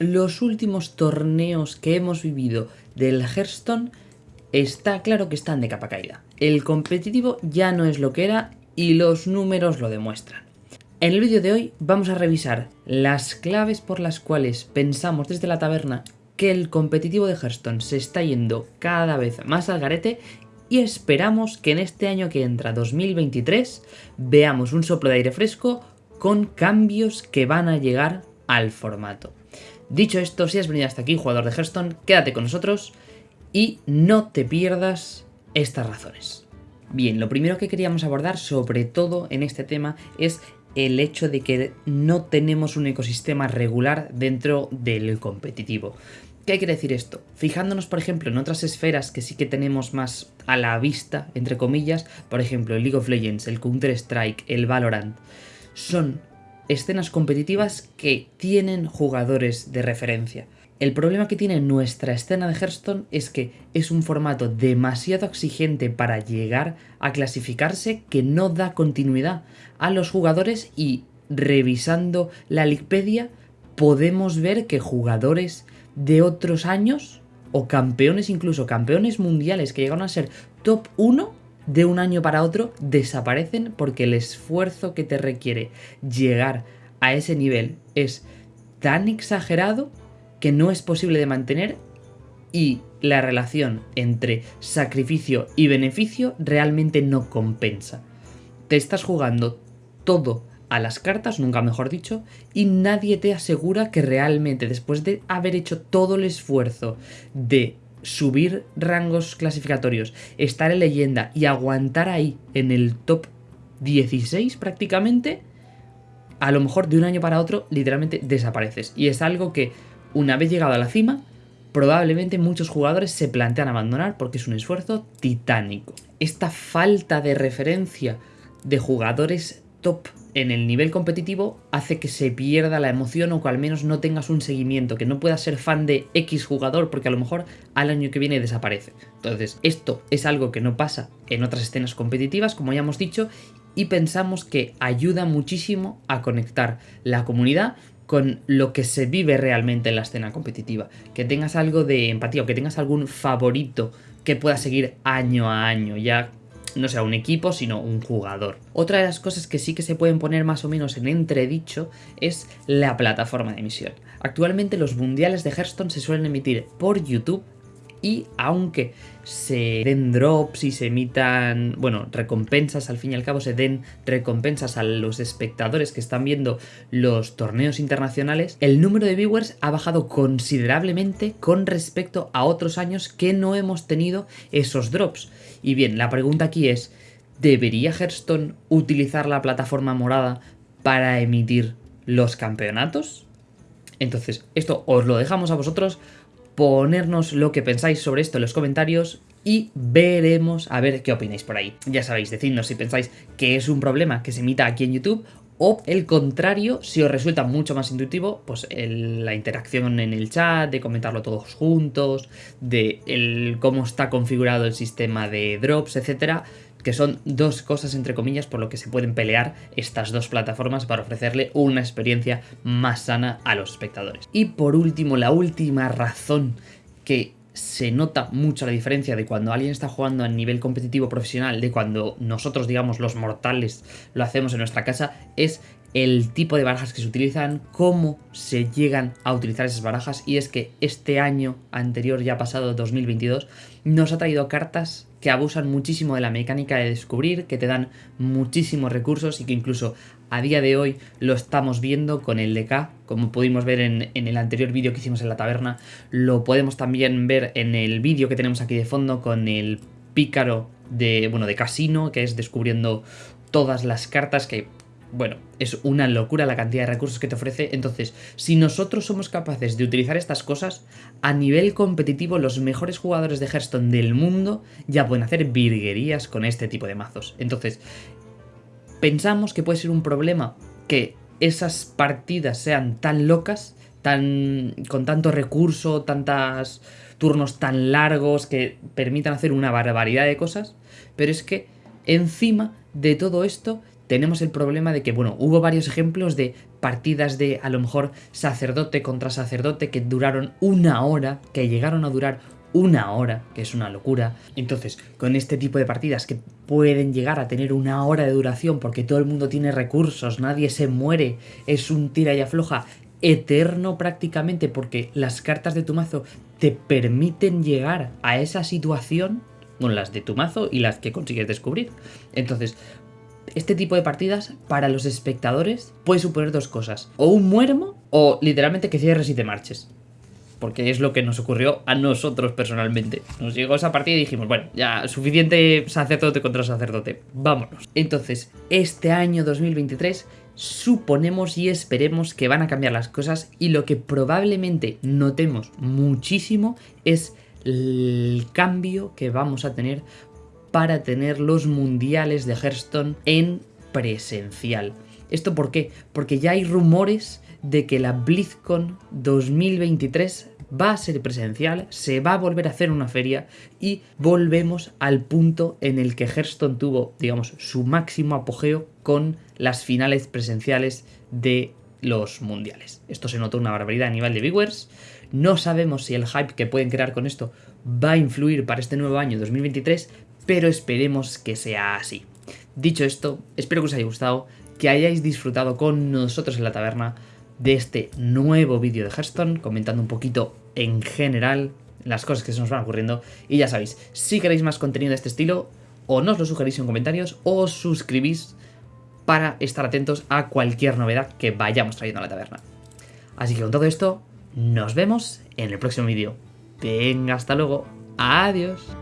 los últimos torneos que hemos vivido del Hearthstone está claro que están de capa caída. El competitivo ya no es lo que era y los números lo demuestran. En el vídeo de hoy vamos a revisar las claves por las cuales pensamos desde la taberna que el competitivo de Hearthstone se está yendo cada vez más al garete y esperamos que en este año que entra 2023 veamos un soplo de aire fresco con cambios que van a llegar al formato. Dicho esto, si has venido hasta aquí, jugador de Hearthstone, quédate con nosotros y no te pierdas estas razones. Bien, lo primero que queríamos abordar, sobre todo en este tema, es el hecho de que no tenemos un ecosistema regular dentro del competitivo. ¿Qué quiere decir esto? Fijándonos, por ejemplo, en otras esferas que sí que tenemos más a la vista, entre comillas, por ejemplo, el League of Legends, el Counter-Strike, el Valorant, son escenas competitivas que tienen jugadores de referencia. El problema que tiene nuestra escena de Hearthstone es que es un formato demasiado exigente para llegar a clasificarse que no da continuidad a los jugadores y revisando la Wikipedia podemos ver que jugadores de otros años o campeones incluso campeones mundiales que llegaron a ser top 1 de un año para otro desaparecen porque el esfuerzo que te requiere llegar a ese nivel es tan exagerado que no es posible de mantener y la relación entre sacrificio y beneficio realmente no compensa. Te estás jugando todo a las cartas, nunca mejor dicho, y nadie te asegura que realmente después de haber hecho todo el esfuerzo de subir rangos clasificatorios, estar en leyenda y aguantar ahí en el top 16 prácticamente, a lo mejor de un año para otro literalmente desapareces. Y es algo que una vez llegado a la cima, probablemente muchos jugadores se plantean abandonar porque es un esfuerzo titánico. Esta falta de referencia de jugadores top en el nivel competitivo hace que se pierda la emoción o que al menos no tengas un seguimiento, que no puedas ser fan de X jugador porque a lo mejor al año que viene desaparece. Entonces, esto es algo que no pasa en otras escenas competitivas, como ya hemos dicho, y pensamos que ayuda muchísimo a conectar la comunidad con lo que se vive realmente en la escena competitiva. Que tengas algo de empatía o que tengas algún favorito que pueda seguir año a año, ya no sea un equipo, sino un jugador. Otra de las cosas que sí que se pueden poner más o menos en entredicho es la plataforma de emisión. Actualmente los mundiales de Hearthstone se suelen emitir por YouTube y aunque se den drops y se emitan, bueno, recompensas, al fin y al cabo se den recompensas a los espectadores que están viendo los torneos internacionales, el número de viewers ha bajado considerablemente con respecto a otros años que no hemos tenido esos drops. Y bien, la pregunta aquí es, ¿debería Hearthstone utilizar la plataforma morada para emitir los campeonatos? Entonces, esto os lo dejamos a vosotros ponernos lo que pensáis sobre esto en los comentarios y veremos a ver qué opináis por ahí. Ya sabéis, decidnos si pensáis que es un problema que se emita aquí en YouTube o el contrario, si os resulta mucho más intuitivo, pues la interacción en el chat, de comentarlo todos juntos, de el, cómo está configurado el sistema de drops, etcétera, que son dos cosas entre comillas por lo que se pueden pelear estas dos plataformas para ofrecerle una experiencia más sana a los espectadores. Y por último, la última razón que se nota mucho la diferencia de cuando alguien está jugando a nivel competitivo profesional de cuando nosotros, digamos, los mortales lo hacemos en nuestra casa, es el tipo de barajas que se utilizan, cómo se llegan a utilizar esas barajas y es que este año anterior ya pasado 2022 nos ha traído cartas que abusan muchísimo de la mecánica de descubrir, que te dan muchísimos recursos y que incluso a día de hoy lo estamos viendo con el DK, como pudimos ver en, en el anterior vídeo que hicimos en la taberna, lo podemos también ver en el vídeo que tenemos aquí de fondo con el pícaro de, bueno, de casino, que es descubriendo todas las cartas que bueno, es una locura la cantidad de recursos que te ofrece. Entonces, si nosotros somos capaces de utilizar estas cosas, a nivel competitivo los mejores jugadores de Hearthstone del mundo ya pueden hacer virguerías con este tipo de mazos. Entonces, pensamos que puede ser un problema que esas partidas sean tan locas, tan con tanto recurso, tantos turnos tan largos que permitan hacer una barbaridad de cosas, pero es que encima de todo esto tenemos el problema de que, bueno, hubo varios ejemplos de partidas de a lo mejor sacerdote contra sacerdote que duraron una hora, que llegaron a durar una hora, que es una locura. Entonces, con este tipo de partidas que pueden llegar a tener una hora de duración porque todo el mundo tiene recursos, nadie se muere, es un tira y afloja eterno prácticamente porque las cartas de tu mazo te permiten llegar a esa situación con las de tu mazo y las que consigues descubrir. Entonces, este tipo de partidas para los espectadores puede suponer dos cosas. O un muermo o literalmente que cierres y te marches. Porque es lo que nos ocurrió a nosotros personalmente. Nos llegó esa partida y dijimos, bueno, ya suficiente sacerdote contra sacerdote. Vámonos. Entonces, este año 2023 suponemos y esperemos que van a cambiar las cosas y lo que probablemente notemos muchísimo es el cambio que vamos a tener para tener los mundiales de Hearthstone en presencial. ¿Esto por qué? Porque ya hay rumores de que la BlizzCon 2023 va a ser presencial, se va a volver a hacer una feria y volvemos al punto en el que Hearthstone tuvo, digamos, su máximo apogeo con las finales presenciales de los mundiales. Esto se notó una barbaridad a nivel de viewers. No sabemos si el hype que pueden crear con esto va a influir para este nuevo año 2023, pero esperemos que sea así. Dicho esto, espero que os haya gustado, que hayáis disfrutado con nosotros en la taberna de este nuevo vídeo de Hearthstone, comentando un poquito en general las cosas que se nos van ocurriendo. Y ya sabéis, si queréis más contenido de este estilo, o nos lo sugerís en comentarios, o os suscribís para estar atentos a cualquier novedad que vayamos trayendo a la taberna. Así que con todo esto, nos vemos en el próximo vídeo. Venga, hasta luego. Adiós.